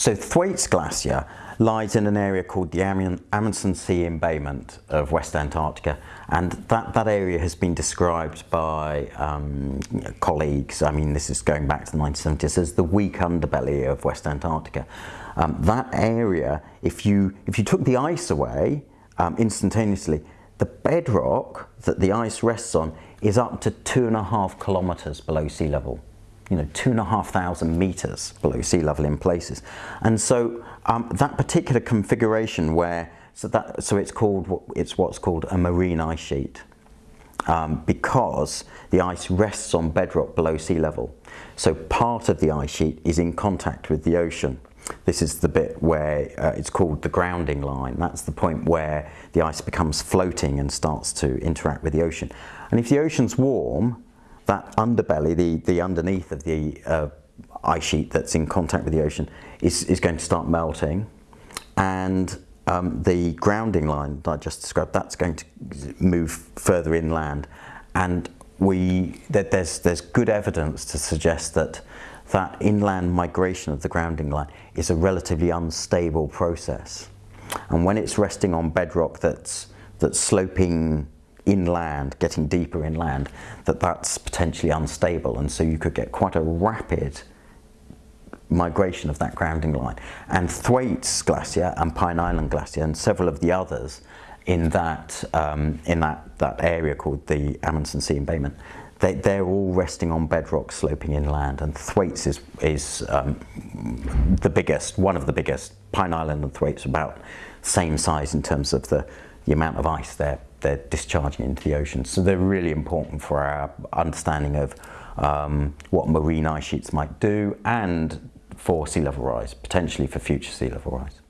So Thwaites Glacier lies in an area called the Amundsen Sea embayment of West Antarctica and that, that area has been described by um, colleagues, I mean this is going back to the 1970s, as the weak underbelly of West Antarctica. Um, that area, if you, if you took the ice away um, instantaneously, the bedrock that the ice rests on is up to two and a half kilometres below sea level you know, two and a half thousand meters below sea level in places. And so um, that particular configuration where, so, that, so it's called, it's what's called a marine ice sheet. Um, because the ice rests on bedrock below sea level. So part of the ice sheet is in contact with the ocean. This is the bit where uh, it's called the grounding line. That's the point where the ice becomes floating and starts to interact with the ocean. And if the ocean's warm, that underbelly, the, the underneath of the uh, ice sheet that's in contact with the ocean is, is going to start melting and um, the grounding line that I just described, that's going to move further inland and we, that there's, there's good evidence to suggest that that inland migration of the grounding line is a relatively unstable process. And when it's resting on bedrock that's, that's sloping inland, getting deeper inland, that that's potentially unstable and so you could get quite a rapid migration of that grounding line. And Thwaites Glacier and Pine Island Glacier and several of the others in that, um, in that, that area called the Amundsen Sea Embayment, they, they're all resting on bedrock sloping inland and Thwaites is, is um, the biggest, one of the biggest. Pine Island and Thwaites about same size in terms of the, the amount of ice they're, they're discharging into the ocean. So they're really important for our understanding of um, what marine ice sheets might do and for sea level rise, potentially for future sea level rise.